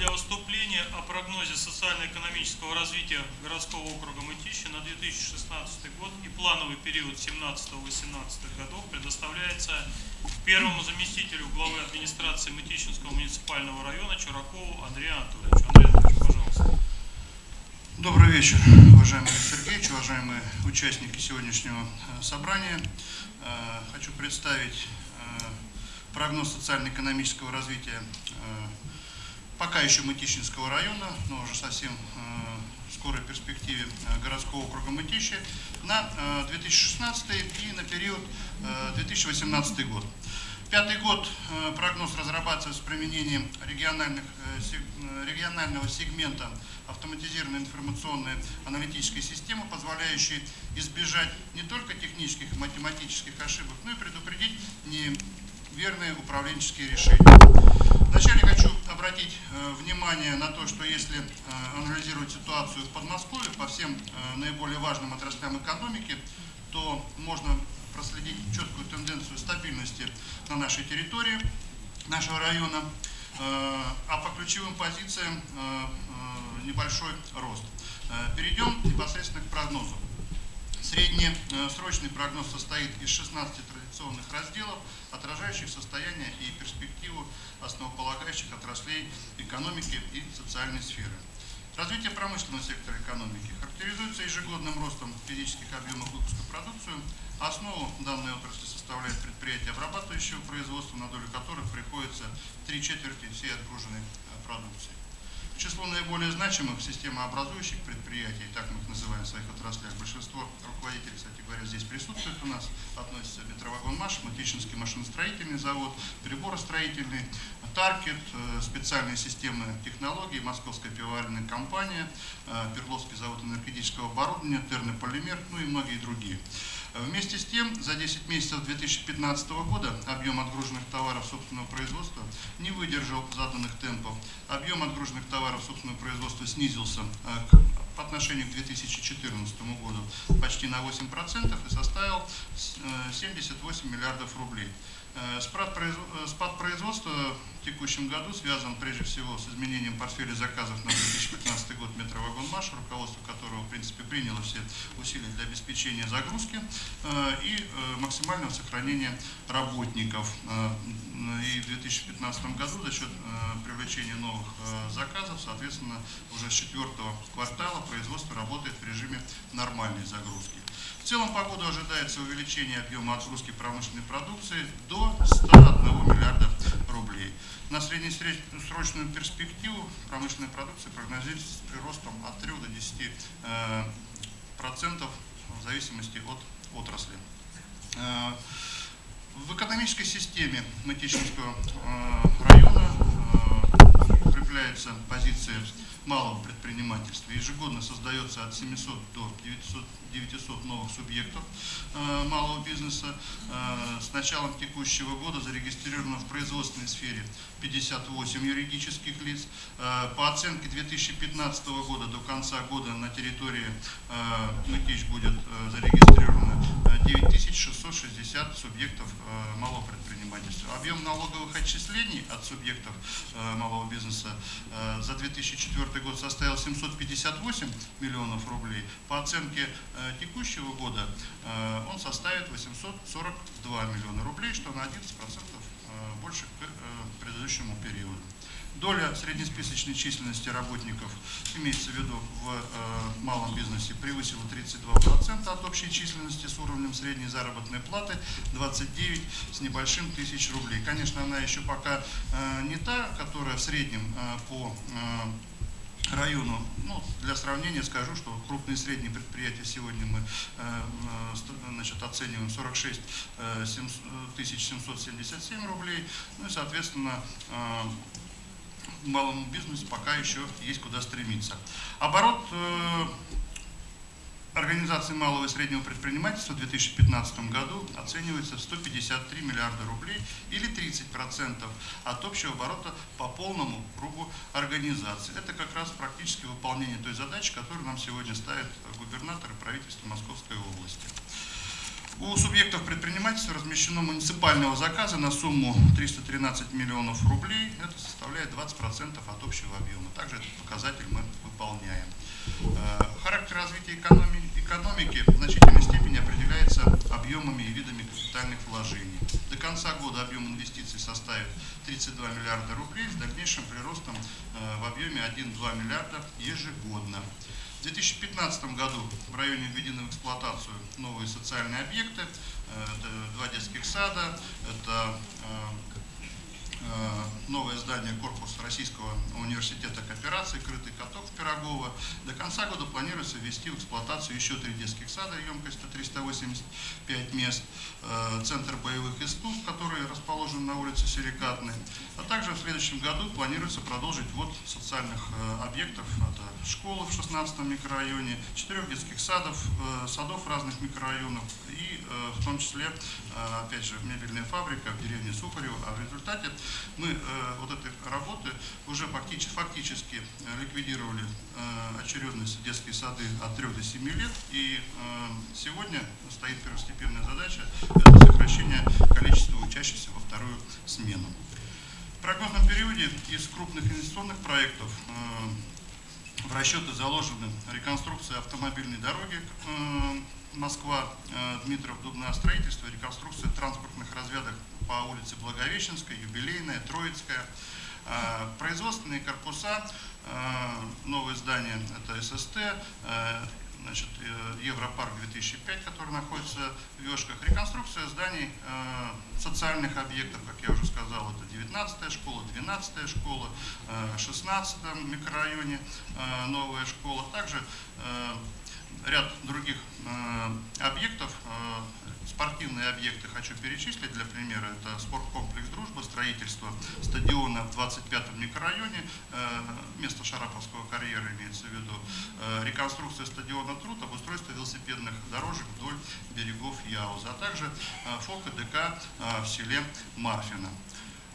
для выступления о прогнозе социально-экономического развития городского округа Мытищи на 2016 год и плановый период 17-18 годов предоставляется первому заместителю главы администрации Мытищинского муниципального района Чуракову Андрею Анатольевичу. Андрей Анатольевич, пожалуйста. Добрый вечер, уважаемый Сергеевич, уважаемые участники сегодняшнего э, собрания. Э, хочу представить э, прогноз социально-экономического развития пока еще Мытищинского района, но уже совсем в скорой перспективе городского округа Мытищи на 2016 и на период 2018 год. Пятый год прогноз разрабатывается с применением региональных, регионального сегмента автоматизированной информационной аналитической системы, позволяющей избежать не только технических и математических ошибок, но и предупредить неверные управленческие решения. Вначале хочу обратить э, внимание на то, что если э, анализировать ситуацию в Подмосковье по всем э, наиболее важным отраслям экономики, то можно проследить четкую тенденцию стабильности на нашей территории, нашего района. А по ключевым позициям небольшой рост. Перейдем непосредственно к прогнозу. Среднесрочный прогноз состоит из 16 традиционных разделов, отражающих состояние и перспективу основополагающих отраслей экономики и социальной сферы. Развитие промышленного сектора экономики характеризуется ежегодным ростом физических объемов выпуска продукции. Основу данной отрасли составляет предприятия обрабатывающего производства, на долю которых приходится три четверти всей отгруженной э, продукции число наиболее значимых системообразующих предприятий, так мы их называем в своих отраслях, большинство руководителей, кстати говоря, здесь присутствует у нас, относятся Метровагон Маш, Матищинский машиностроительный завод, приборостроительный, Таркет, э, специальные системы технологий, Московская пивоваренная компания, э, Перловский завод энергетического оборудования, Тернополимер, ну и многие другие. Вместе с тем, за 10 месяцев 2015 года объем отгруженных товаров собственного производства не выдержал заданных темпов. Объем отгруженных товаров собственного производства снизился э, по отношению к 2014 году почти на 8% и составил 78 э, миллиардов рублей. Э, спад производства в текущем году связан прежде всего с изменением портфеля заказов на 2015 год метровагон Маш, руководство которого в принципе приняло все усилия для обеспечения загрузки э, и э, максимального сохранения работников. И в 2015 году за счет привлечения новых заказов, соответственно, уже с четвертого квартала производство работает в режиме нормальной загрузки. В целом по году ожидается увеличение объема отгрузки промышленной продукции до 101 миллиарда рублей. На среднесрочную перспективу промышленной продукции прогнозируется с приростом от 3 до 10 э, процентов в зависимости от отрасли. Э, в экономической системе Мытищинского э, района укрепляется позиция малого предпринимательства. Ежегодно создается от 700 до 900, 900 новых субъектов э, малого бизнеса. Э, с началом текущего года зарегистрировано в производственной сфере 58 юридических лиц. Э, по оценке 2015 года до конца года на территории э, Мытищ будет э, зарегистрировано 9660 субъектов э, малого предпринимательства. Объем налоговых отчислений от субъектов э, малого бизнеса э, за 2004 год составил 758 миллионов рублей. По оценке текущего года он составит 842 миллиона рублей, что на 11% больше к предыдущему периоду. Доля среднесписочной численности работников, имеется в виду в э, малом бизнесе, превысила 32% от общей численности с уровнем средней заработной платы 29 с небольшим тысяч рублей. Конечно, она еще пока э, не та, которая в среднем э, по району. Ну, для сравнения скажу, что крупные и средние предприятия сегодня мы значит, оцениваем 46 э, 777 рублей. Ну и, соответственно, малому бизнесу пока еще есть куда стремиться. Оборот э, Организации малого и среднего предпринимательства в 2015 году оценивается в 153 миллиарда рублей или 30% от общего оборота по полному кругу организации. Это как раз практически выполнение той задачи, которую нам сегодня ставит губернатор и правительство Московской области. У субъектов предпринимательства размещено муниципального заказа на сумму 313 миллионов рублей. Это составляет 20% от общего объема. Также этот показатель мы выполняем. Э, Характер развития экономи- экономики в значительной степени определяется объемами и видами капитальных вложений. До конца года объем инвестиций составит 32 миллиарда рублей с дальнейшим приростом э, в объеме 1-2 миллиарда ежегодно. В 2015 году в районе введены в эксплуатацию новые социальные объекты. Э, Это два детских сада, это э, новое здание корпуса Российского университета кооперации, крытый каток в Пирогово. До конца года планируется ввести в эксплуатацию еще три детских сада емкостью 385 мест, э, центр боевых искусств, который расположен на улице Силикатной. А также в следующем году планируется продолжить ввод социальных э, объектов. Это школы в 16 микрорайоне, четырех детских садов, э, садов разных микрорайонов и э, в том числе, э, опять же, мебельная фабрика в деревне Сухарево. А в результате мы э, вот этой работы уже фактически, фактически э, ликвидировали э, очередность детские сады от 3 до 7 лет. И сегодня стоит первостепенная задача – сокращение количества учащихся во вторую смену. В прогнозном периоде из крупных инвестиционных проектов в расчеты заложены реконструкция автомобильной дороги Москва, Дмитров, Дубное строительство, реконструкция транспортных развязок по улице Благовещенская, Юбилейная, Троицкая, Э, производственные корпуса, э, новое здание это ССТ, э, значит, э, Европарк 2005, который находится в Вешках, реконструкция зданий социальных объектов, как я уже сказал, это 19 школа, 12 школа, э, 16 микрорайоне новая школа, также ряд других объектов, спортивные объекты хочу перечислить для примера. Это спорткомплекс «Дружба», строительство стадиона в 25-м микрорайоне, э, место Шараповского карьера имеется в виду, э, реконструкция стадиона «Труд», обустройство велосипедных дорожек вдоль берегов Яуза, а также э, ФОК и ДК в селе Марфино.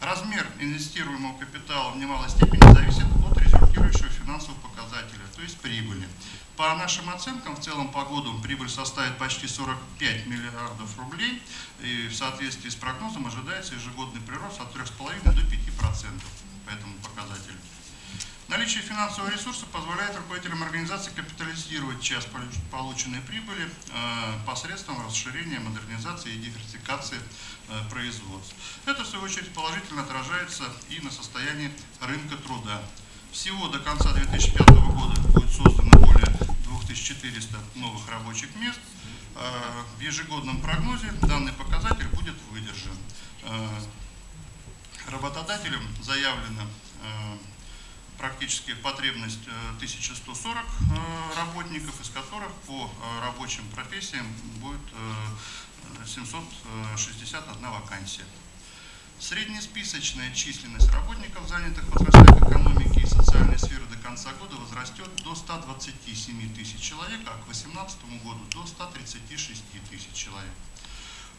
Размер инвестируемого капитала в немалой степени зависит от результирующего финансового показателя, то есть прибыли. По нашим оценкам, в целом по году прибыль составит почти 45 миллиардов рублей, и в соответствии с прогнозом ожидается ежегодный прирост от 3,5 до 5% по этому показателю. Наличие финансового ресурса позволяет руководителям организации капитализировать часть получ- полученной прибыли э, посредством расширения, модернизации и диверсификации э, производств. Это, в свою очередь, положительно отражается и на состоянии рынка труда. Всего до конца 2005 года будет создано более 2400 новых рабочих мест. Э, В ежегодном прогнозе данный показатель будет выдержан. Э, Работодателям заявлено э, практически потребность э, 1140 э, работников, из которых по рабочим профессиям будет э, 761 вакансия. Среднесписочная численность работников, занятых в отраслях экономики и социальной сферы до конца года возрастет до 127 тысяч человек, а к 2018 году до 136 тысяч человек.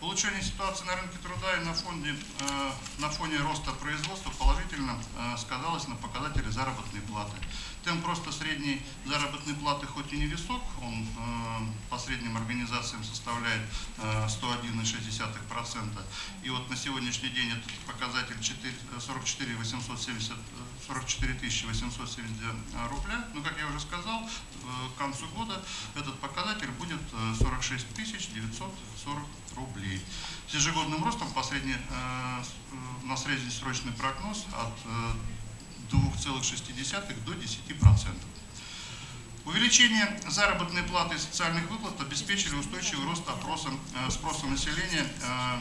Улучшение ситуации на рынке труда и на фоне, э, на фоне роста производства положительно э, сказалось на показателе заработной платы. Темп просто средней заработной платы хоть и не высок, он э, по средним организациям составляет э, 101,6%. И вот на сегодняшний день этот показатель 4 44 870, э, 44 872 рубля. Но, как я уже сказал, э, к концу года этот показатель будет э, 46 940 рублей. С ежегодным ростом по средне, э, э, на среднесрочный прогноз от э, 2,6 до 10%. Увеличение заработной платы и социальных выплат обеспечили устойчивый рост опроса, э, спроса населения э,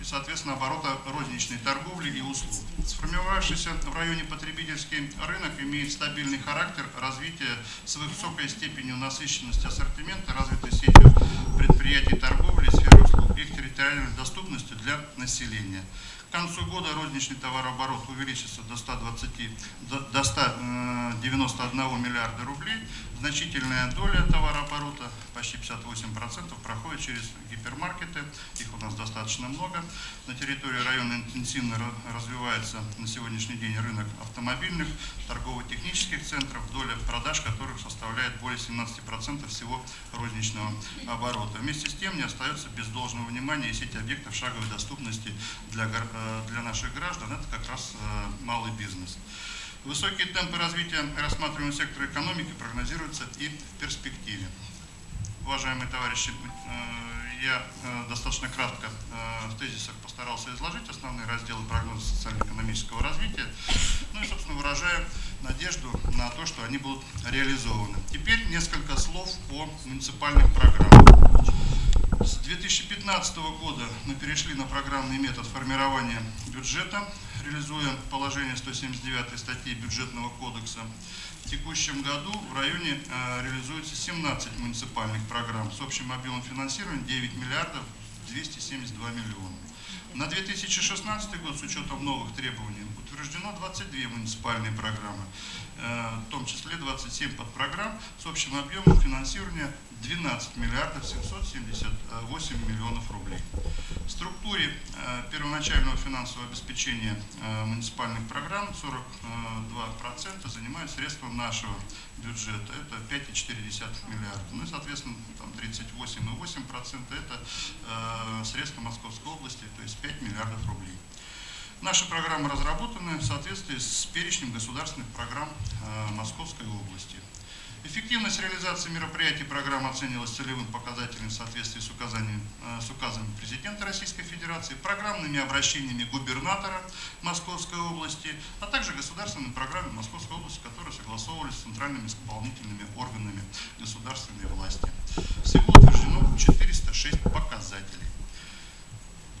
и, соответственно, оборота розничной торговли и услуг. Сформировавшийся в районе потребительский рынок имеет стабильный характер развития с высокой степенью насыщенности ассортимента, развитой сетью предприятий торговли и сферы услуг, их территориальной доступностью для населения. К концу года розничный товарооборот увеличится до 120, до, до 191 миллиарда рублей. Значительная доля товарооборота, почти 58%, проходит через гипермаркеты. Их у нас достаточно много. На территории района интенсивно ра- развивается на сегодняшний день рынок автомобильных торгово-технических центров, доля продаж которых составляет более 17% всего розничного оборота. Вместе с тем не остается без должного внимания и сеть объектов шаговой доступности для, гор- э, для наших граждан. Это как раз э, малый бизнес. Высокие темпы развития рассматриваемого сектора экономики прогнозируются и в перспективе. Уважаемые товарищи, э, я э, достаточно кратко э, в тезисах постарался изложить основные разделы прогноза социально-экономического развития, ну и, собственно, выражаю надежду на то, что они будут реализованы. Теперь несколько слов о муниципальных программах. С 2015 года мы перешли на программный метод формирования бюджета, реализуя положение 179 статьи Бюджетного кодекса. В текущем году в районе э, реализуется 17 муниципальных программ с общим объемом финансирования 9 миллиардов 272 миллиона. На 2016 год с учетом новых требований утверждено 22 муниципальные программы, э, в том числе 27 подпрограмм с общим объемом финансирования 12 миллиардов 778 миллионов рублей. В структуре э, первоначального финансового обеспечения э, муниципальных программ 42% занимают средства нашего бюджета, это 5,4 миллиарда. Ну и, соответственно, там 38,8% это э, средства Московской области, то есть 5 миллиардов рублей. Наши программы разработаны в соответствии с перечнем государственных программ Московской области. Эффективность реализации мероприятий программы оценивалась целевым показателем в соответствии с, указанием, э, с указами президента Российской Федерации, программными обращениями губернатора Московской области, а также государственными программами Московской области, которые согласовывались с центральными исполнительными органами государственной власти. Всего утверждено 406 показателей.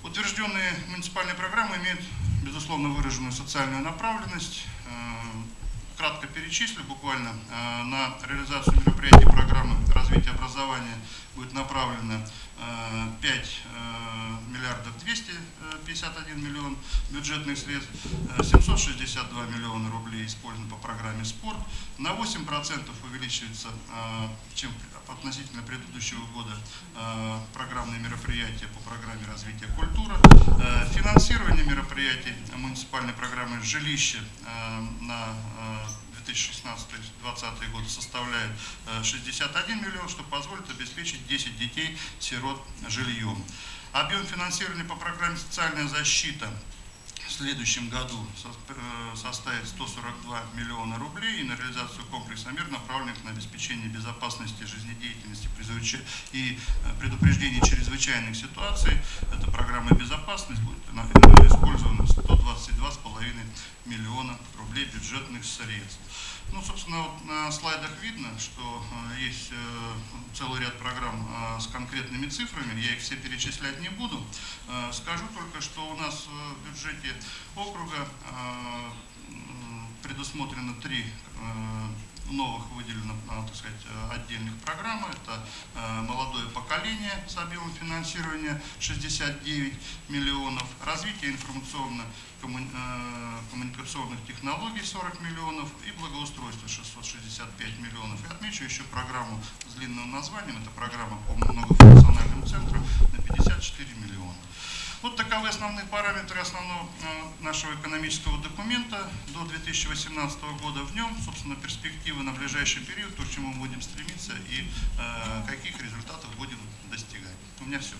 Утвержденные муниципальные программы имеют, безусловно, выраженную социальную направленность. Кратко перечислю, буквально э, на реализацию мероприятий программы развития образования будет направлено 5 э, миллиардов 251 миллион бюджетных средств, э, 762 миллиона рублей использовано по программе «Спорт». На 8% увеличивается, э, чем относительно предыдущего года, э, программные мероприятия по программе развития культуры. Э, Финансирование мероприятий муниципальной программы «Жилище» э, на э, 2016-2020 год составляет э, 61 миллион, что позволит обеспечить 10 детей сирот жильем. Объем финансирования по программе «Социальная защита» в следующем году э, составит 142 миллиона рублей и на реализацию комплекса мер, направленных на обеспечение безопасности жизнедеятельности и э, предупреждении чрезвычайных ситуаций. Эта программа «Безопасность» будет э, использована 122,5 миллиона рублей бюджетных средств. Ну, собственно, вот на слайдах видно, что э, есть э, целый ряд программ э, с конкретными цифрами. Я их все перечислять не буду. Скажу только, что у нас в бюджете округа предусмотрено три новых выделено, так сказать, отдельных программы. Это молодое поколение с объемом финансирования 69 миллионов, развитие информационно коммуникационных технологий 40 миллионов и благоустройство 665 миллионов. И отмечу еще программу с длинным названием, это программа по многофункциональным центрам на 54 миллиона. Вот таковы основные параметры основного э, нашего экономического документа до 2018 года. В нем, собственно, перспективы на ближайший период, то, к чему мы будем стремиться и э, каких результатов будем достигать. У меня все.